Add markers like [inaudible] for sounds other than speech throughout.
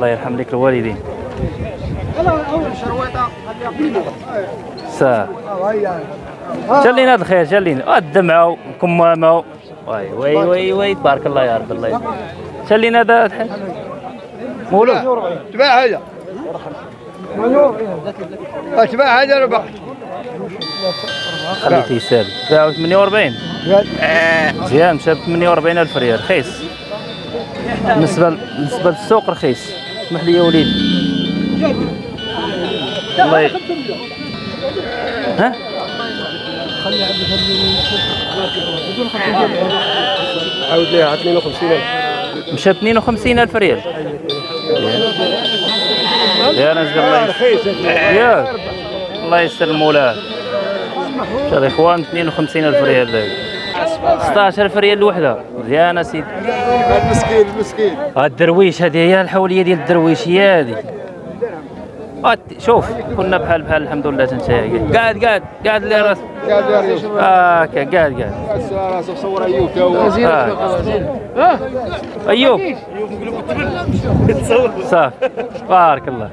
الله يرحم لك الوالدين. سا. جلينا هذا الخير جلينا الدمعة وكمامه واي واي واي واي تبارك الله يا رب الله يرحم. جلينا هذا مولود. تباع هذا. تباع هذا ربح خليته يسأل. باعوا 48 مزيان مشى ب 48 ألف ريال رخيص. بالنسبة بالنسبة للسوق رخيص. اسمح لي يا وليد. الله ي... ها؟ عاود ليها 52000 مشى ب 52 ألف ريال. يا ناس الله ياك الله يستر المولاه شوف يا إخوان 52 ألف ريال ذاك 16 الف ريال الوحده مزيان اسيدي المسكين المسكين الدرويش هذه هي الحولية ديال الدرويش هي هذه. شوف كنا بحال بحال الحمد لله تنتهي قاعد قاعد قاعد اللي راس قال يا ريوش هاكا قاعد قاعد راسه صور أيوب تو آه. أيوب. صافي بارك الله.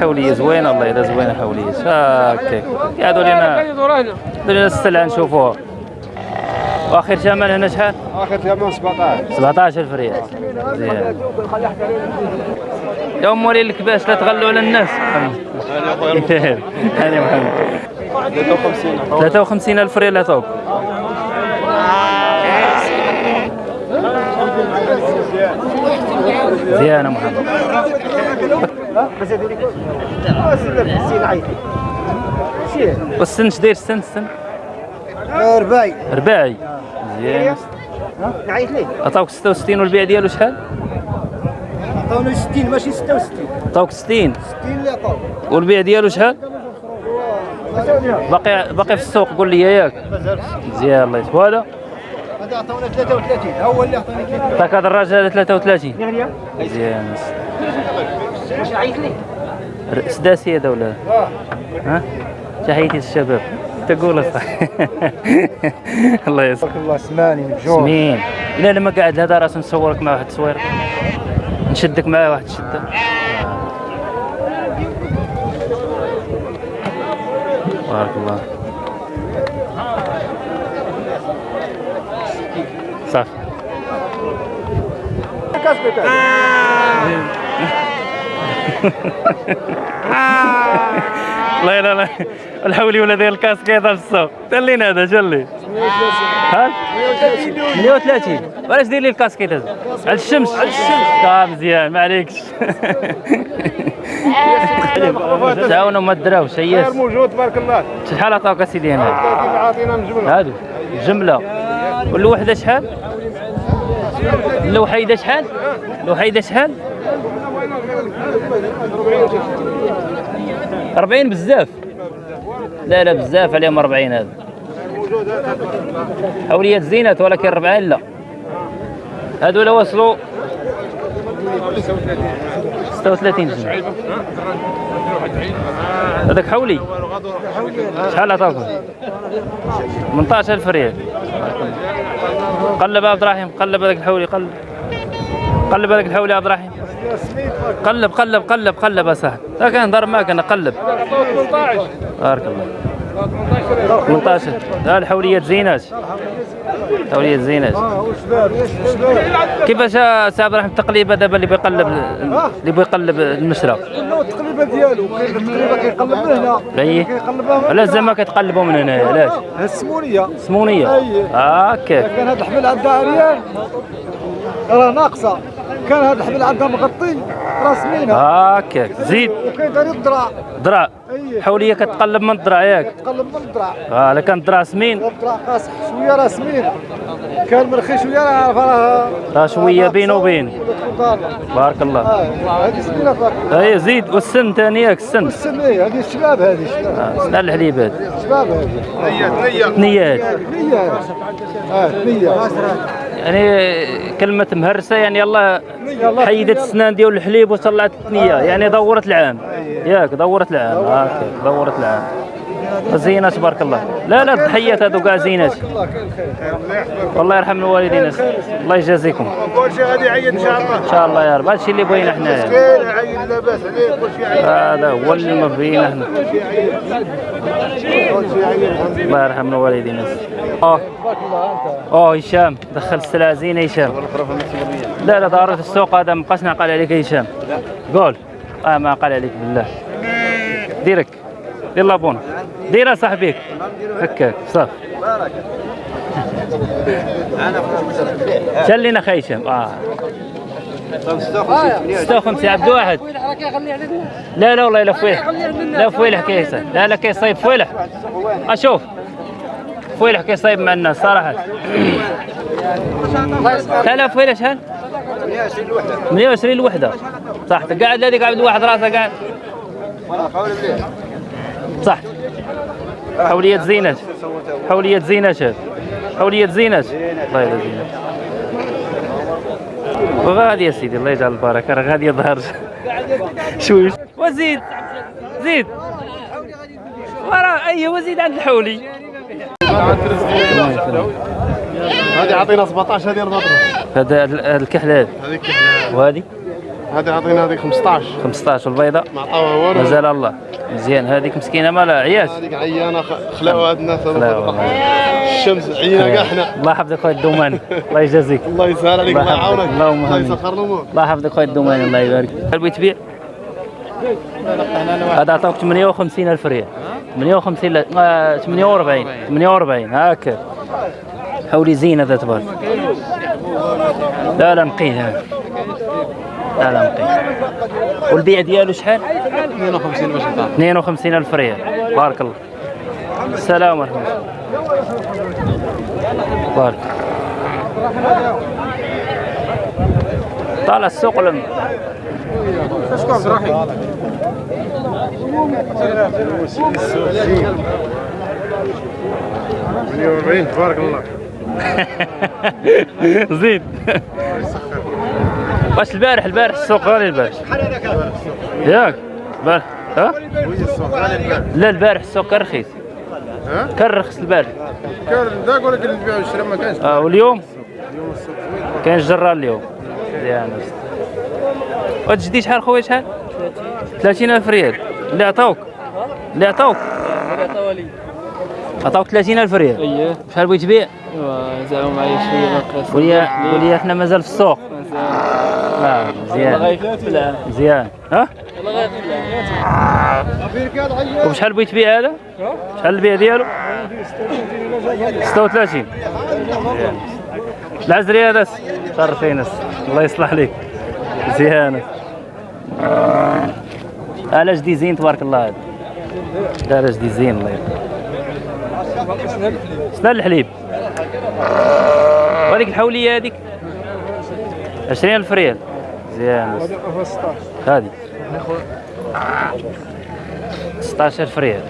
حولية زوينة الله يلا زوينة حولية. هاكا قعدوا لنا قعدوا لنا السلعه نشوفوها وآخر ثمن هنا شحال؟ آخر ثمن 17 17000 ريال. مزيان يا أم ولي الكباش لا تغلوا على الناس. هاني محمد. 53 53000 ريال عطوك مزيان يا محمد. والسن اش داير السن السن رباعي. رباعي. مزيان. نعيط ليه؟ عطاوك 66 والبيع ديالو شحال؟ عطاونا 60 ماشي 66 عطاوك 60 60 اللي عطاو والبيع ديالو شحال؟ باقي باقي في السوق قول لي ياك. مزيان الله يسلمك وهذا هذا عطاونا 33 هو اللي عطاني 33 عطاك هذا الراجل هذا 33 مزيان. واش عيط ليه؟ سداسي هذا ولا ها؟ تحياتي للشباب. تقول صح [laughs] الله يسلمك. تبارك الله سماني متجوع سمين الا لما قاعد هذا راس نصورك مع واحد التصوير نشدك معاه واحد الشده بارك الله. صافي [laughs] لا لا لا. الحولي ولا ديال الكاسكيطه في السوق تلين هذا جلي ها؟ 130 وعلاش دير لي الكاسكيط هذا على الشمس. على الشمس. آه مزيان ما عليكش. [laughs] تعاونوا ما دراوش هياس موجود تبارك الله. شحال عطاوك اسيدي هنا عاطينا من جمله هادو جملة. والوحدة شحال؟ الوحيدة شحال؟ الوحيدة شحال؟ 40 بزاف. لا لا بزاف عليهم 40 هذا. حوليات زينات ولكن 40 لا. هذول وصلوا 36 جنيه هذاك حولي. شحال عطاكم؟ 18000 ريال. قلب عبد الرحيم قلب هذاك الحولي قلب. قلب هذاك الحولي عبد الرحيم. قلب قلب قلب قلب يا صاحبي لا كان ضرب معك أنا قلب. بارك الله 18 لا الحوليات زينات حوليات زينات كيفاش يا سي عبد الرحيم التقليبه دابا اللي بيقلب اللي بيقلب المشرى التقليبة ديالو. كاين التقليبة كيقلب من هنا. أي؟ علاش زعما كتقلبوا من هنا علاش؟ السمونية. سمونيه أي. هكاك كان هذا الحبل عندها عريان راه ناقصة. كان هذا الحبل عندها مغطي راه سمينه هكاك زيد. وكاين داري الضرع ذراع أي. حوليه كتقلب من الذراع ياك. تقلب من الضرع آه الا كان الذراع سمين الضرع قاصح شوية راه سمين كان مرخي شوية راه عارف راه راه شوية بين وبين. بارك الله. آه، هذه سمينة الله. أي زيد والسن ثاني ياك السن. السن إيه هذه الشباب هذه الشباب آه، الحليب هذا الشباب هذه. ثنيات ثنيه آه ثنيه يعني كلمة مهرسة يعني الله حيدت السنان ديال الحليب وطلعت الثنية. يعني دورت العام. ياك دورت العام. هكاك دورت العام. زينات تبارك الله. لا لا الضحيات هذو كاع زينات والله يرحم الوالدين. الله يجازيكم. كل شيء غادي يعيد إن شاء الله ان شاء الله يا رب. هذا الشيء اللي بغينا حنايا. هذا هو اللي بغينا حنا. الله يرحم الوالدين. آه آه هشام. دخل السلعة زينة هشام. لا لا ضارة السوق هذا ما بقاش نعقل عليك هشام. قول. آه ما عقل عليك بالله. ديرك. دير لابون دير صاحبيك. هكاك صافي شلينا خي هشام آه. 56 عبد واحد. لا لا والله لا فويلح. لا فويلح كيس لا لا كيصيب فويلح. أشوف. فويلح كيصيب مع الناس صراحة. لا فويلح شحال؟ 120 الوحده صح. قاعد هذيك عبد واحد راسه قاعد. صح. حولية زينات حولية زينات هذه حولية زينات الله يلا زينات وغادي يا سيدي الله يجعل البركة. راه غادي يظهر. [laughs] شويش وزيد. زيد. ورا أيوه وزيد عند الحولي. هذه عطينا 17 هذه المضرب هذا ال- الكحل هذا هذيك كحلة. وهذه؟ هذه عطينا هذيك 15 15 والبيضاء ما عطاوها والو مازال الله. مزيان هذيك مسكينة مالها عياش. هذيك عيانة خ- خلاو هاد الناس. الشمس عيانه كاع حنا الله يحفظك خويا الدوماني. الله يجازيك. [laughs] الله يسهل عليك الله. يعاونك. اللهم الله. يسخر الأمور. الله يحفظك خويا الدوماني الله يبارك. قلبي تبيع؟ هذا عطاوك 58 ألف ريال. 58 لا آه، 48 48 هاكا. حولي زين هذا تبارك لا لا نقيه لا لا نقيه والبيع ديالو شحال؟ 52 باش 52 ألف ريال. بارك الله. السلام ورحمة الله. بارك. طالع السوق لم تبارك الله زيد واش البارح البارح السوق غالي البارح. ياك البارح. ها؟ لا البارح السوق كان رخيص. ها؟ كان رخص البارح. كان ذاك ولا كان البيع والشراء ما كانش. آه واليوم؟ كاين جرار اليوم. مزيان الجديد شحال خويا شحال؟ 30000 ريال. اللي عطاوك. اللي عطاوك. عطاوك 30000 ريال. اييه شحال بغيت تبيع؟ زعما معايا شوية وليا وليا حنا مازال في السوق. آه مزيان. غيفلع مزيان. ها؟ وبشحال بغيت تبيع هذا؟ شحال البيع ديالو؟ 36 مزيان. العزري هذا شرفين الله يصلح لك مزيان علاش دي زين تبارك الله هذا؟ لا علاش دي زين الله يرحمه شنو الحليب. وهذيك الحولية هذيك 20000 ريال. مزيان. هذه. 16000 ريال.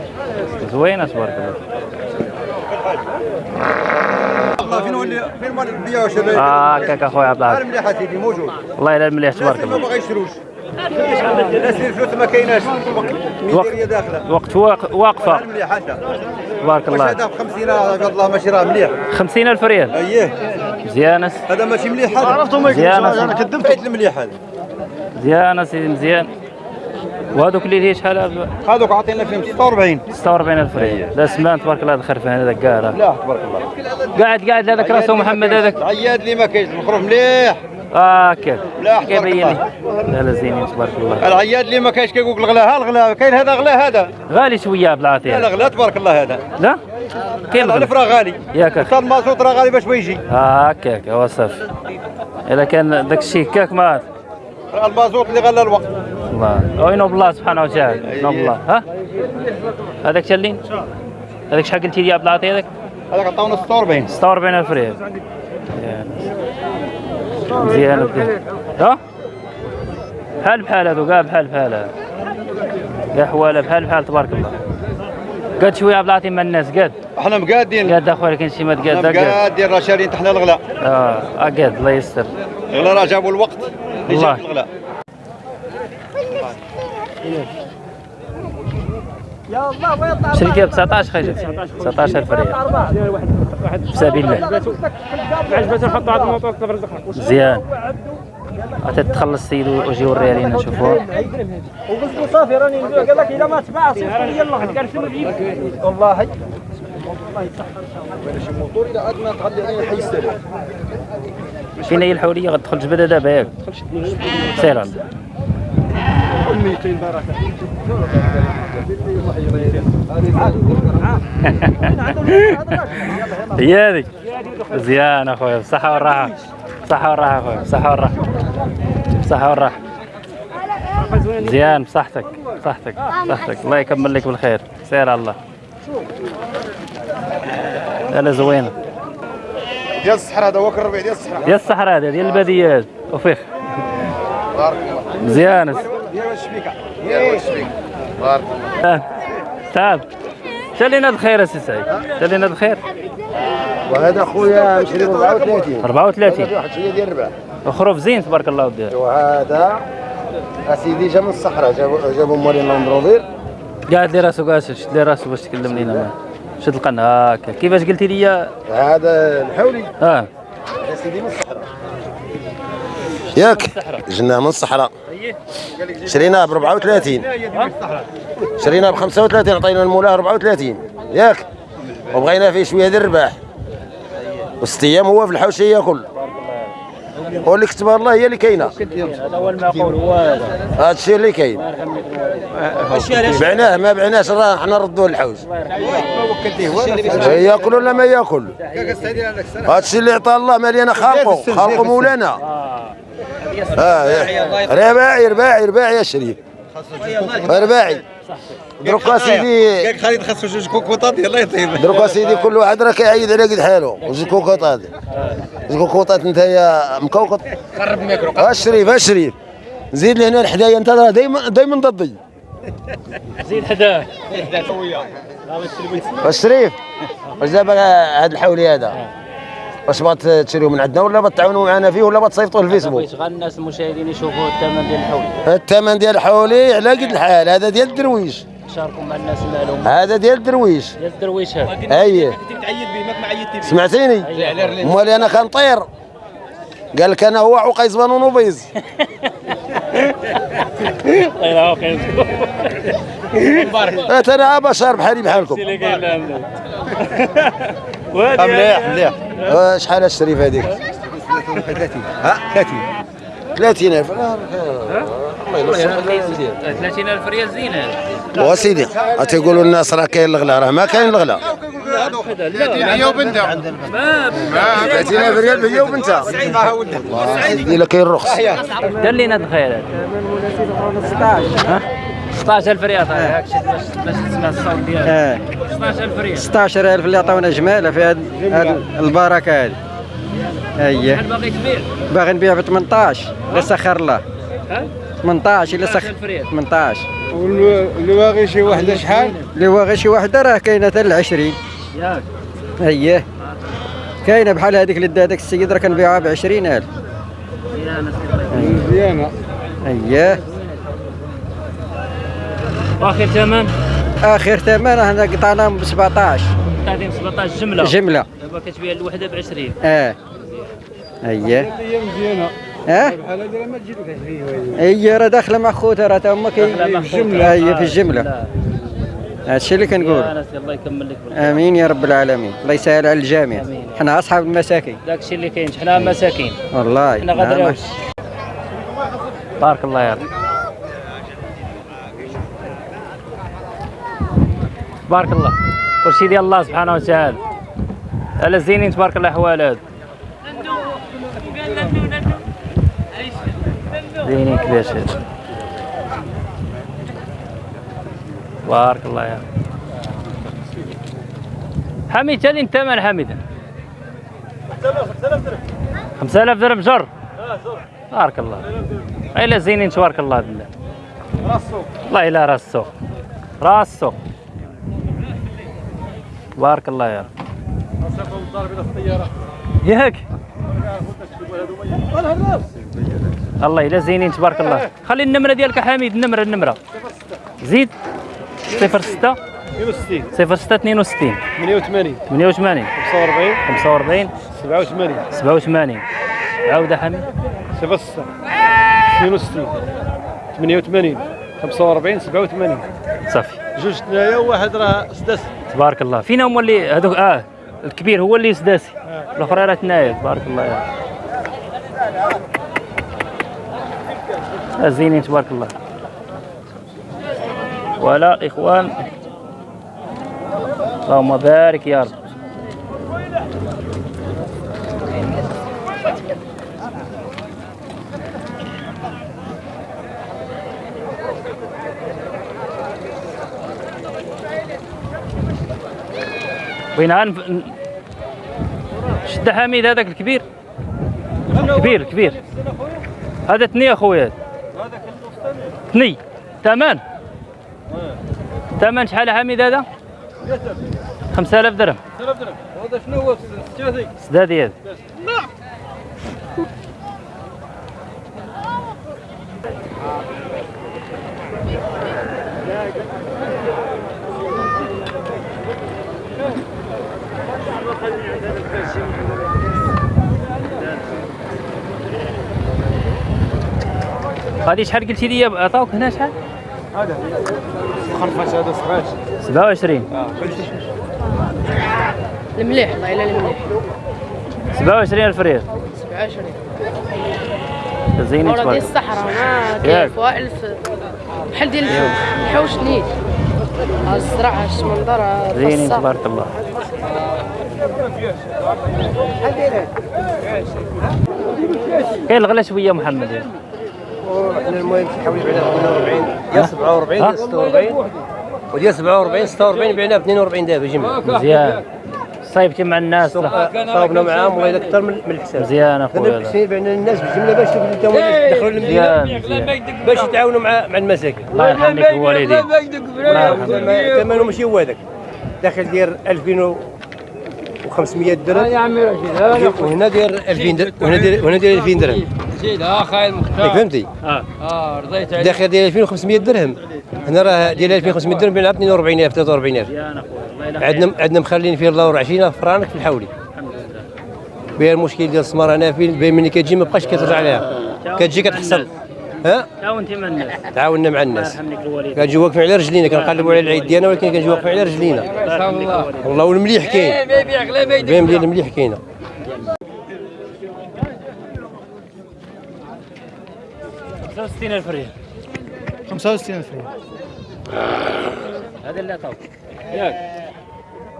زوينه تبارك الله فين ولي فين مال البيع وشباب آه هكاك اخويا عبد العال المليحة سيدي موجود. والله إلا مليح تبارك ما الله. باغا يشروش الناس اللي ما كايناش ميزيريا داخله وقت واق- واقفة. انت واش الله. هذا ب 50 الله ماشي راه مليح 50000 ريال. اييه مزيانه هذا ماشي مليح هذا عرفتوا مزيانه أنا كذبت بيت المليح هذا مزيانه سيدي مزيان وهذوك اللي هي شحال؟ هذوك عاطينا فيهم 46 46000 ريال لا سمان تبارك الله هذا خرفان هذاك كاع. لا تبارك الله. قاعد قاعد هذاك رأسه محمد هذاك العياد اللي ما كاينش المخروف مليح. آه تبارك كيبين لي الله. لا لا زينين تبارك الله. العياد اللي ما كاينش كيقول لك الغلا ها الغلا كاين هذا غلا هذا. غالي شوية عبد لا لا غلا تبارك الله هذا. لا؟ كاين غالي. راه غالي. ياك أخي. المازوت راه غالي باش ما يجي. آه هكاك هو صافي إلا كان داك الشيء هكاك ما المازوت اللي غلى الوقت. الله. وينو بالله سبحانه وتعالى. ينوب بالله ها؟ هذاك شلين هذاك شحال قلتي لي يا عبد العاطي هذاك؟ هذاك عطاونا 46 46000 ريال. مزيان. ها؟ بحال بحال هذو كاع بحال بحال كاع حواله بحال بحال تبارك الله. قاد شوية عبد العاطي مع الناس قاد. إحنا مقادين. قاد أخويا كاين شي ما تقاد قاد. مقادين راه شارين تحنا الغلا. آه آه، قاد الله يستر. الغلا راه جابوا الوقت اللي الله. جاب الغلا. يا الله ويطلع شريكه ب 19 خيجه 19000 ريال. في سبيل الله. عجبته نحطوا على الموطور تفرزقنا مزيان. عاد تخلص السيد ويجي يوريها لينا نشوفوها صافي راني قال لك اذا ما تباع صيفط لي يلا قال شنو نجيب والله الموتور إلى عاد ما تغلي عليه حي السلام فينا هي الحوليه غتدخل جبده دابا ياك سير هي هذيك مزيان اخويا بالصحة والراحة. بالصحة والراحة اخويا بالصحة والراحة. بالصحة والراحة. مزيان بصحتك بصحتك بصحتك الله يكمل لك بالخير. سير على الله. لا زوينة. ديال الصحراء هذا هو الربيع ديال الصحراء. ديال الصحراء هذا ديال الباديات. وفيخ بارك الله مزيان ديال الشبيكه ديال الشبيكه بارك الله آه. تعال. الخير اسي سعيد. شالينا الخير. وهذا خويا مشري 34 34 واحد شوية ديال الربع زين تبارك الله ودير وهذا أسيدي جا من الصحراء جابوا جابوا مورين لوندروفير قاعد لي راسو قاعد شد لي راسو باش تكلم لينا شد القناة هكا كيفاش قلتي لي؟ هذا الحولي آه. أسيدي من الصحراء. ياك. جنا من الصحراء. شريناه ب 34 شريناه ب 35 عطينا المولاه 34 ياك؟ وبغينا فيه شوية ديال الرباح. وست أيام هو في الحوشية كل. واللي كتبها الله هي اللي كاينة. هذا هو المعقول هو هذا هذا الشيء اللي كاين. بعناه ما بعناش راه حنا نردوه للحوش. ياكل ولا ما ياكل؟ هذا الشيء اللي عطاه الله مالينا خالقه خالقه مولانا. آه رباعي رباعي رباعي يا شريف. رباعي. دروك سيدي. قالك خالد خاصو جوج كوكوطات الله يطيب دروك سيدي كل واحد راه كيعيد على قد حاله. وجوج كوكوطات. جوج كوكوطات انت يا مكوكط قرب الميكرو ها شريف ها شريف. زيد لهنا حدايا انت راه دايما دايما ضدي. زيد حداه الشريف واش دابا هذا الحولي هذا؟ واش بغات تشريو من عندنا ولا بتعاونوا معنا فيه ولا بتصيفطوه الفيسبوك؟ بغيت غير الناس المشاهدين يشوفوا الثمن ديال الحول الثمن ديال الحولي على قد الحال هذا ديال الدرويش. شاركوا مع الناس المعلومات هذا ديال الدرويش. ديال الدرويش هذا. اييه تعيد به ماك ما عيدتي به. سمعتيني؟ أمال أنا كنطير قال لك أنا هو عقيز بنون وبيض قالت [laughs] أنا بشر بحالي بحالكم. [laughs] مليح مليح. شحال الشريف هذيك؟ ها 30 30000 الله ينصر 30000 ريال زين هذا وسيدي تيقولوا الناس راه كاين الغلا راه ما كاين الغلا. هي وبنتها 30000 ريال هي وبنتها. إلا كاين الرخص. دار لينا الخير. هذا 16000 ريال هاك شد باش باش تسمع الصوت ديالك. 16000 ريال. 16000 اللي عطاونا جمالة في هاد هاد البركة هذه أييه. شحال باغي تبيع باغي نبيع ب 18 لا سخر الله ها؟ 18 الا سخر 16000 ريال. 18 واللي باغي شي وحده شحال؟ اللي غير شي وحده راه كاينة حتى ل 20 ياك. أييه. كاينة بحال هذيك اللي دا هذاك السيد راه كنبيعها ب 20000 مزيانة. أييه. واخر ثمن؟ آخر ثمن هنا قطعناهم ب 17 تعطيهم 17 جملة. جملة. دابا كتبيع الوحدة ب 20 آه. هي مزيانه آه؟ بحال هذه ما تجي لك 20 هي راه داخلة مع خوتها راه تا هما كاين في خوتها. الجمله هي آه، في الجمله. هادشي اللي كنقول. الله يكمل لك بالخير آمين يا رب العالمين. الله يسهل على الجميع. حنا أصحاب المساكين. داك الشيء اللي كاين حنا مساكين. والله حنا نعم. غادي بارك الله يا رب بارك الله. كل شيء ديال الله سبحانه وتعالى. على زينين تبارك الله احوال هاد زينين كباش هاد بارك الله يا حميد تالي من حميد؟ 5000 درهم. جر. بارك الله. الا زينين تبارك الله بالله. والله الا راس السوق. راس السوق. بارك الله يا رب. ياك؟ الله الا زينين تبارك الله. خلي النمرة ديالك يا حميد النمرة النمرة. زيد. صفر ستة. 62 صفر ستة اثنين وستين. 88 ثمانية وثمانين. 45 خمسة وأربعين. 87 سبعة وثمانين. عودة حميد. 06 62 88 45 87 صافي. جوج ثنايا وواحد راه سداس. تبارك الله. فينا هما اللي هذوك آه الكبير هو اللي سداسي الأخرى راه تنايا. تبارك الله. يا آه، زينين تبارك الله. ولا إخوان. اللهم بارك يا رب. بغينا نف... ن- شد حميد هذاك الكبير. كبير الكبير هذا تني أخويا. هذا تني. ثمن ثمن شحال حميد هذا؟ 5000 درهم. هذا شنو هو؟ الثلاثي سدادي هذا هذه شحال قلتي لي عطاوك هنا شحال؟ هذا خرفش هذا صغاش 27 المليح الله يلا المليح. 27 ألف ريال. 27 زينين ورا ديال تبارك الصحراء ما. كيف ألف. بحال ديال الحوش نيت الزرع ها الشمندر ها زينين الفصة. تبارك الله. كاين الغلا شوية محمد. إحنا المهم حوالي بعنا 42 يا 47 يا 46 وديال 47 46 بعنا ب 42 دابا جمع. مزيان. صايبتي مع الناس. صاوبنا معاهم والله أكثر من الحساب. مزيان دابا اخويا الحسين بعنا الناس بالجمله باش يدخلوا المدينة. باش يتعاونوا مع مع المساكن. الله يرحم لك الوالدين الله يرحم. ثمنه ماشي هو هذاك. داخل داير 2500 درهم. يا عمي رشيد وهنا داير 2000 درهم وهنا داير وهنا داير 2000 درهم. زيد آه خايل مختار. إيه، فهمتي؟ آه. آه رضيت عليك. داخل ديال 2500 درهم. هنا راه ديال 2500 درهم بين 42000 43000 يا اخويا عندنا عندنا مخلين فيه 24 فرانك في الحولي. الحمد لله. بها المشكل ديال السمر أنا فين؟ بين ملي كتجي ما بقاش كترجع لها كتجي كتحصل ها؟ تعاون مع الناس؟ تعاوننا مع الناس. كنجي واقفين على رجلينا كنقلبوا على العيد ديالنا ولكن كنجي واقفين على رجلينا. الله والله والمليح كاين. المليح كاين إيه، 65000 ريال. 65000 ريال. هذا اللي عطاو ياك.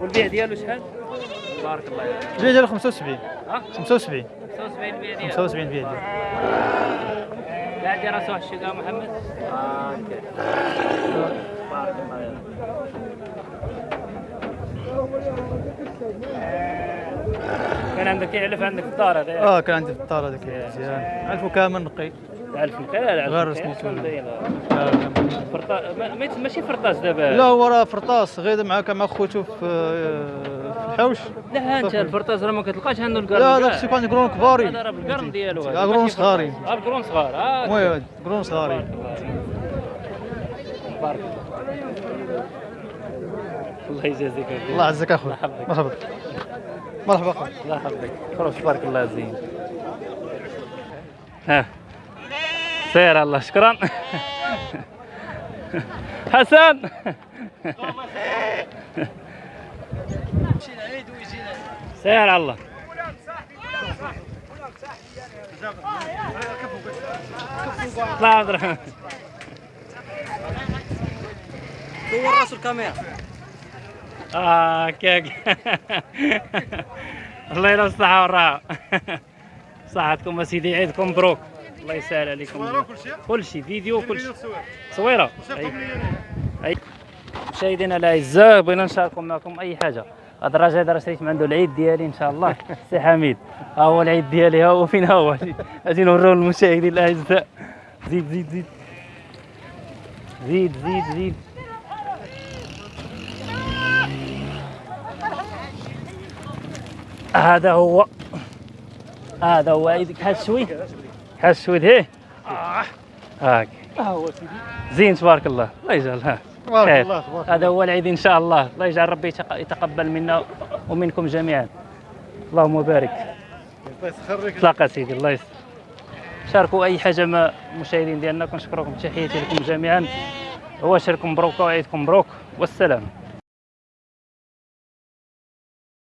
والبيع ديالو شحال؟ بارك الله فيك. البيع ديالو 75 75 75 البيع ديالو 75 البيع ديالو قاعد دير محمد. بارك الله يبارك كان عندك يعلف عندك في الدار هذا آه كان عندي في الدار هذاك مزيان عرفو كامل نقي. ألف لا لا غير سميتو. لا لا كامل. فرطا ما- ما- ماشي فرطاس دابا. لا هو راه فرطاس غير مع كان مع خوتو في في الحوش. لا أنت الفرطاس راه ما كتلقاش عنده القرن. لا. هذاك الشيء كان قرون كباري. هذا راه بالقرن ديالو هذا ماشي صغارين. فرطاس. آه القرون صغار. آه. المهم قرون صغاري. بارك الله. يجازيك الله يعزك اخويا. مرحبا مرحبا اخويا الله يحفظك. خلاص تبارك الله زين. ها. سير الله شكرا. [laughs] حسن. سير على الله طلع عبد الرحمن صور راس الكاميرا. آه كيك. [laughs] الله يلا الصحة والراحة. [laughs] صحتكم أسيدي عيدكم مبروك. الله يسهل عليكم. كل شيء؟ فيديو كل شيء. تصويرة أي. أي. مشاهدينا الأعزاء بغينا نشارككم معكم أي حاجة. هذا الراجل هذا راه شريت من عنده العيد ديالي إن شاء الله. [laughs] سي حميد. ها هو العيد ديالي ها هو فين ها هو؟ أجي نوريو للمشاهدين الأعزاء. زيد زيد زيد. زيد زيد زيد. هذا هو. هذا هو. عيدك حاس شوي حاس شوي هيه هاك زين تبارك الله. الله يجعل ها. تبارك خير. الله تبارك هذا هو العيد إن شاء الله. الله يجعل ربي يتق- يتقبل منا ومنكم جميعا. اللهم بارك. الله يسخرك تلاقى سيدي الله يسر شاركوا أي حاجة ما المشاهدين ديالنا كنشكركم تحياتي لكم جميعا. واشركم مبروك وعيدكم مبروك والسلام.